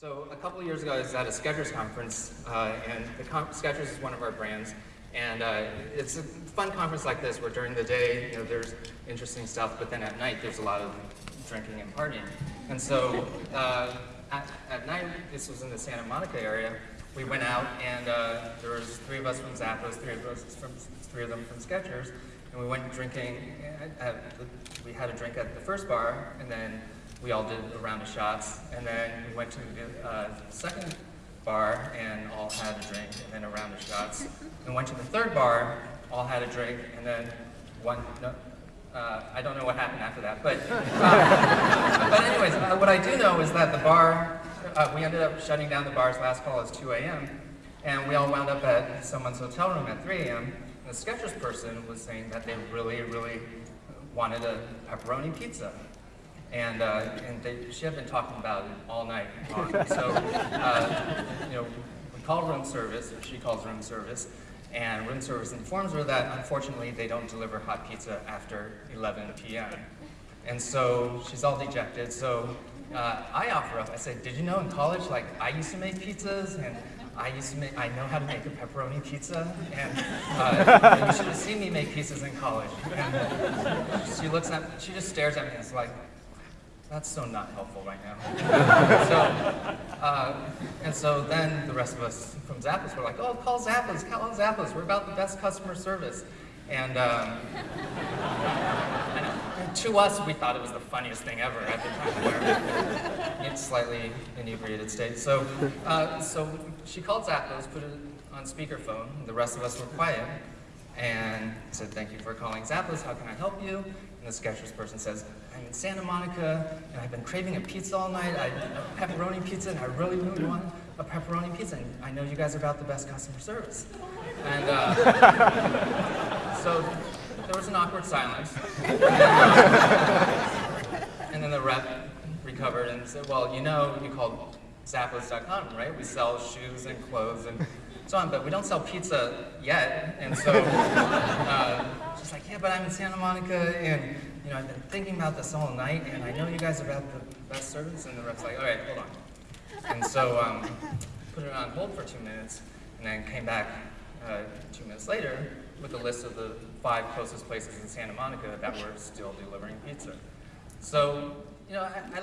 So a couple years ago, I was at a Skechers conference, uh, and the con Skechers is one of our brands, and uh, it's a fun conference like this where during the day, you know, there's interesting stuff, but then at night there's a lot of drinking and partying. And so uh, at, at, night, this was in the Santa Monica area, we went out and uh, there was three of us from Zappos, three of us from three of them from Skechers, and we went drinking. At, we had a drink at the first bar, and then we all did a round of shots, and then we went to the uh, second bar and all had a drink, and then a round of shots. And went to the third bar, all had a drink, and then one. No, uh, I don't know what happened after that, but uh, but anyways, uh, what I do know is that the bar, uh, we ended up shutting down the bar's last call is 2 a.m. And we all wound up at someone's hotel room at 3 a.m. And the Skechers person was saying that they really, really wanted a pepperoni pizza. And, uh, and they, she had been talking about it all night long. So, uh, you know, we call room service, or she calls room service, and room service informs her that unfortunately they don't deliver hot pizza after 11 p.m. And so she's all dejected. So uh, I offer up, I said, did you know in college, like I used to make pizzas and I used to make, I know how to make a pepperoni pizza, and uh, you should have seen me make pizzas in college. And she looks at, she just stares at me and is like, that's so not helpful right now. so, uh, and so then the rest of us from Zappos were like, oh, call Zappos, call Zappos, we're about the best customer service. And, um, and to us, we thought it was the funniest thing ever at the time. in slightly inebriated state. So, uh, so she called Zappos, put it on speakerphone. The rest of us were quiet and said, thank you for calling Zappos, how can I help you? And the Skechers person says, I'm in Santa Monica, and I've been craving a pizza all night, I, a pepperoni pizza, and I really, really want a pepperoni pizza, and I know you guys are about the best customer service. And uh, so there was an awkward silence. and then the rep recovered and said, well, you know, you called Zappos.com, right? We sell shoes and clothes and so on, but we don't sell pizza yet. And so uh, she's like, yeah, but I'm in Santa Monica, and you know, I've been thinking about this all night, and I know you guys are about the best service. And the rep's like, all right, hold on. And so um, put it on hold for two minutes, and then came back uh, two minutes later with a list of the five closest places in Santa Monica that were still delivering pizza. So, you know, I, I